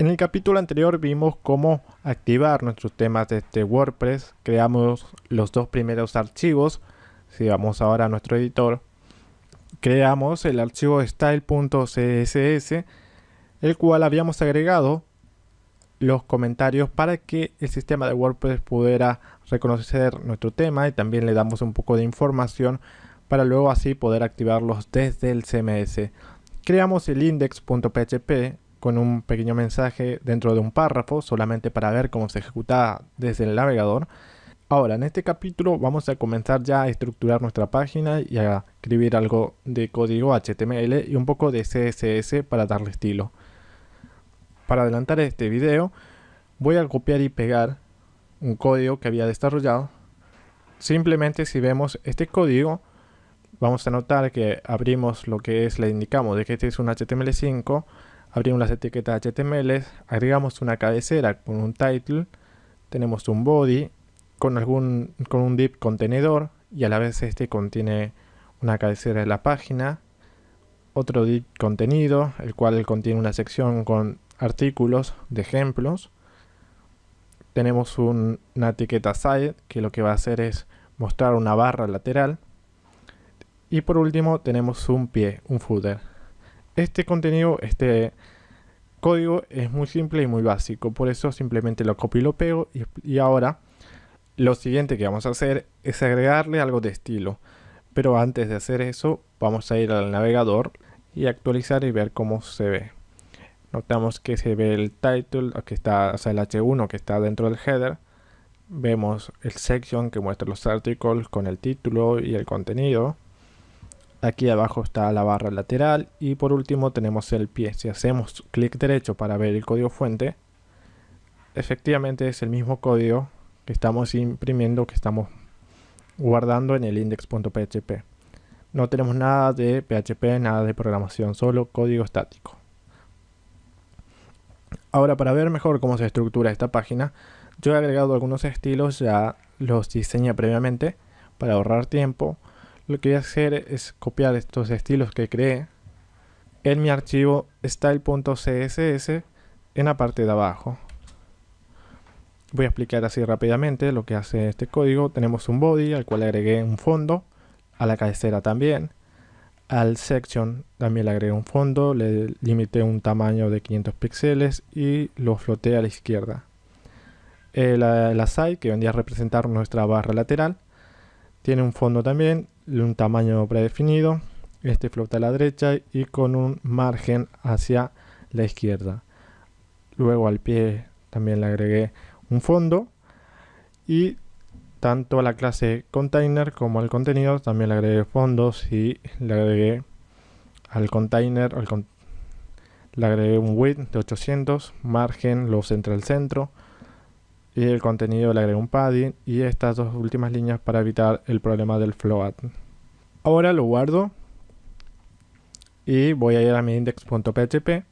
En el capítulo anterior vimos cómo activar nuestros temas de este WordPress. Creamos los dos primeros archivos. Si vamos ahora a nuestro editor, creamos el archivo style.css, el cual habíamos agregado los comentarios para que el sistema de WordPress pudiera reconocer nuestro tema y también le damos un poco de información para luego así poder activarlos desde el CMS. Creamos el index.php con un pequeño mensaje dentro de un párrafo solamente para ver cómo se ejecuta desde el navegador. Ahora, en este capítulo vamos a comenzar ya a estructurar nuestra página y a escribir algo de código HTML y un poco de CSS para darle estilo. Para adelantar este video, voy a copiar y pegar un código que había desarrollado. Simplemente si vemos este código, vamos a notar que abrimos lo que es, le indicamos de que este es un HTML5, abrimos las etiquetas HTML, agregamos una cabecera con un title, tenemos un body con, algún, con un div contenedor y a la vez este contiene una cabecera de la página, otro div contenido, el cual contiene una sección con artículos de ejemplos. Tenemos una etiqueta side que lo que va a hacer es mostrar una barra lateral. Y por último tenemos un pie, un footer. Este contenido, este código es muy simple y muy básico, por eso simplemente lo copio y lo pego y, ahora lo siguiente que vamos a hacer es agregarle algo de estilo. Pero antes de hacer eso vamos a ir al navegador y actualizar y ver cómo se ve. Notamos que se ve el title que está o sea el h1 que está dentro del header. Vemos el section que muestra los articles con el título y el contenido aquí abajo está la barra lateral y por último tenemos el pie si hacemos clic derecho para ver el código fuente efectivamente es el mismo código que estamos imprimiendo que estamos guardando en el index.php no tenemos nada de PHP, nada de programación, solo código estático. Ahora para ver mejor cómo se estructura esta página, yo he agregado algunos estilos, ya los diseñé previamente para ahorrar tiempo. Lo que voy a hacer es copiar estos estilos que creé en mi archivo style.css en la parte de abajo. Voy a explicar así rápidamente lo que hace este código. Tenemos un body al cual agregué un fondo, a la cabecera también. Al section también le agregué un fondo, le limité un tamaño de 500 píxeles y lo floté a la izquierda. Eh, la, side, que vendría a representar nuestra barra lateral, tiene un fondo también, un tamaño predefinido, este flota a la derecha y con un margen hacia la izquierda. Luego al pie también le agregué un fondo y tanto a la clase container como al contenido también le agregué fondos y le agregué al container le agregué un width de 800 margen lo centra al centro y el contenido le agregué un padding y estas dos últimas líneas para evitar el problema del float ahora lo guardo y voy a ir a mi index.php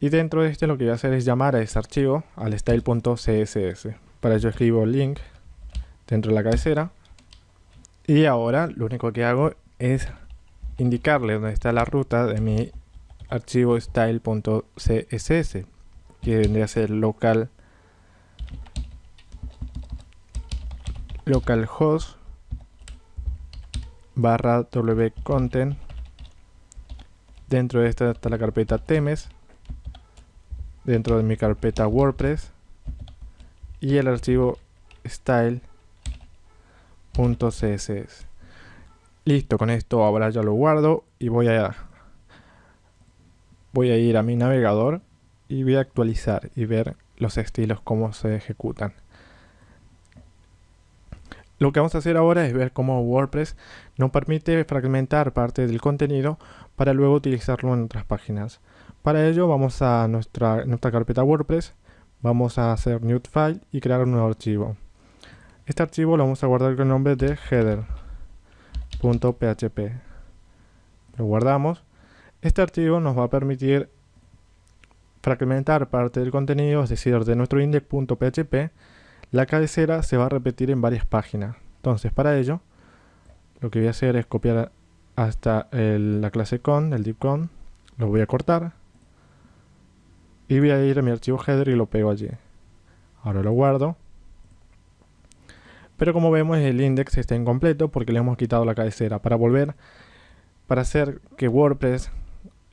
y dentro de este lo que voy a hacer es llamar a ese archivo al style.css para ello escribo link dentro de la cabecera. Y ahora lo único que hago es indicarle dónde está la ruta de mi archivo style.css que vendría a ser local localhost barra wcontent dentro de esta está la carpeta temes. Dentro de mi carpeta wordpress. Y el archivo style .css listo con esto ahora ya lo guardo y voy a voy a ir a mi navegador y voy a actualizar y ver los estilos cómo se ejecutan lo que vamos a hacer ahora es ver cómo WordPress nos permite fragmentar parte del contenido para luego utilizarlo en otras páginas. Para ello vamos a nuestra, nuestra carpeta WordPress, vamos a hacer new file y crear un nuevo archivo. Este archivo lo vamos a guardar con el nombre de header.php. Lo guardamos. Este archivo nos va a permitir fragmentar parte del contenido, es decir, de nuestro index.php. La cabecera se va a repetir en varias páginas. Entonces, para ello, lo que voy a hacer es copiar hasta la clase con, el div con, lo voy a cortar. y voy a ir a mi archivo header y lo pego allí. Ahora lo guardo. Pero como vemos el index está incompleto porque le hemos quitado la cabecera. Para volver, para hacer que WordPress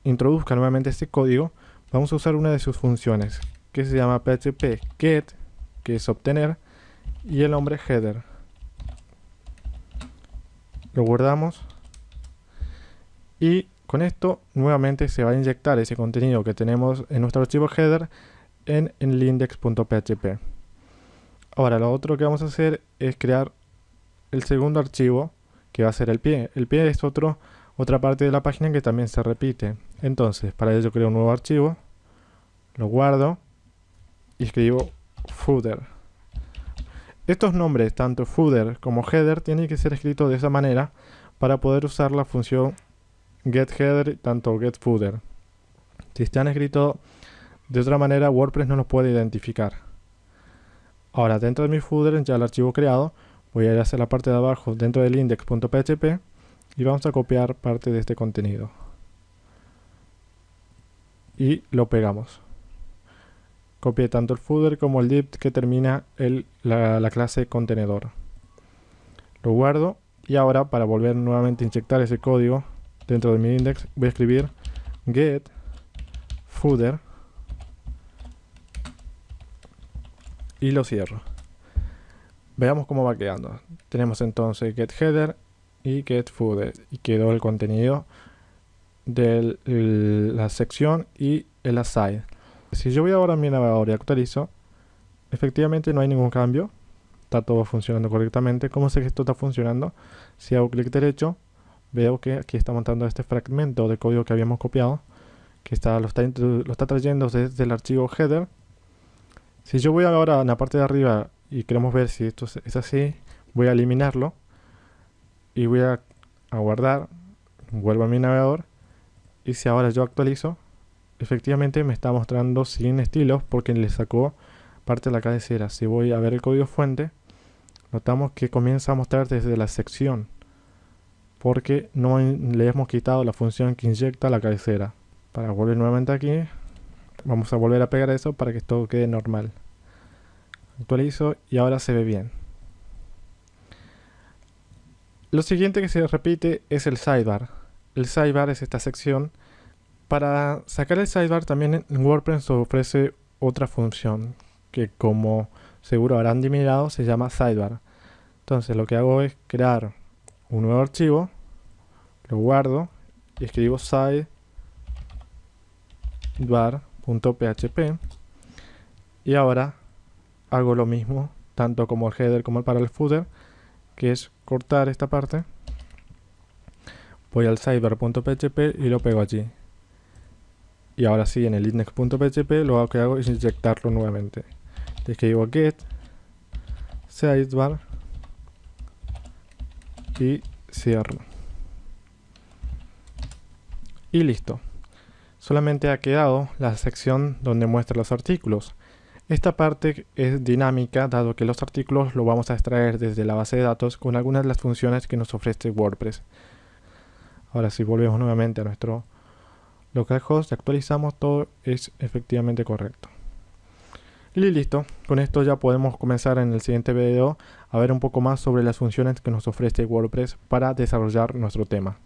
introduzca nuevamente este código, vamos a usar una de sus funciones que se llama php get, que es obtener, y el nombre header. Lo guardamos y con esto nuevamente se va a inyectar ese contenido que tenemos en nuestro archivo header en, el index.php. Ahora lo otro que vamos a hacer es crear el segundo archivo que va a ser el pie. El pie es otro, otra parte de la página que también se repite. Entonces, para ello creo un nuevo archivo, lo guardo y escribo footer. Estos nombres, tanto footer como header, tienen que ser escritos de esa manera para poder usar la función getHeader tanto getFooter. Si están escritos de otra manera, WordPress no los puede identificar. Ahora, dentro de mi footer, ya el archivo creado, voy a ir hacia la parte de abajo dentro del index.php y vamos a copiar parte de este contenido. Y lo pegamos. Copié tanto el footer como el div que termina la, la clase contenedor. Lo guardo y ahora para volver nuevamente a inyectar ese código dentro de mi index voy a escribir get footer y lo cierro. Veamos cómo va quedando. Tenemos entonces get header y get footer y quedó el contenido de la sección y el aside. Si yo voy ahora a mi navegador y actualizo, efectivamente no hay ningún cambio. Está todo funcionando correctamente. ¿Cómo sé que esto está funcionando? Si hago clic derecho, veo que aquí está montando este fragmento de código que habíamos copiado, que está, lo, está, trayendo desde el archivo header si yo voy ahora a la parte de arriba y queremos ver si esto es así, voy a eliminarlo y voy a, guardar, vuelvo a mi navegador y si ahora yo actualizo, efectivamente me está mostrando sin estilos porque le sacó parte de la cabecera. Si voy a ver el código fuente, notamos que comienza a mostrar desde la sección porque no le hemos quitado la función que inyecta la cabecera. Para volver nuevamente aquí, Vamos a volver a pegar eso para que esto quede normal. Actualizo y ahora se ve bien. Lo siguiente que se repite es el sidebar. El sidebar es esta sección. Para sacar el sidebar también en WordPress ofrece otra función que como seguro habrán mirado se llama sidebar. Entonces lo que hago es crear un nuevo archivo, lo guardo y escribo sidebar .php y ahora hago lo mismo tanto como el header como para el footer que es cortar esta parte. Voy al cyber.php y lo pego allí y ahora sí en el index.php lo que hago es inyectarlo nuevamente escribo get sidebar y cierro y listo solamente ha quedado la sección donde muestra los artículos. Esta parte es dinámica dado que los artículos lo vamos a extraer desde la base de datos con algunas de las funciones que nos ofrece WordPress. Ahora si volvemos nuevamente a nuestro localhost y actualizamos todo es efectivamente correcto. Y listo, con esto ya podemos comenzar en el siguiente video a ver un poco más sobre las funciones que nos ofrece WordPress para desarrollar nuestro tema.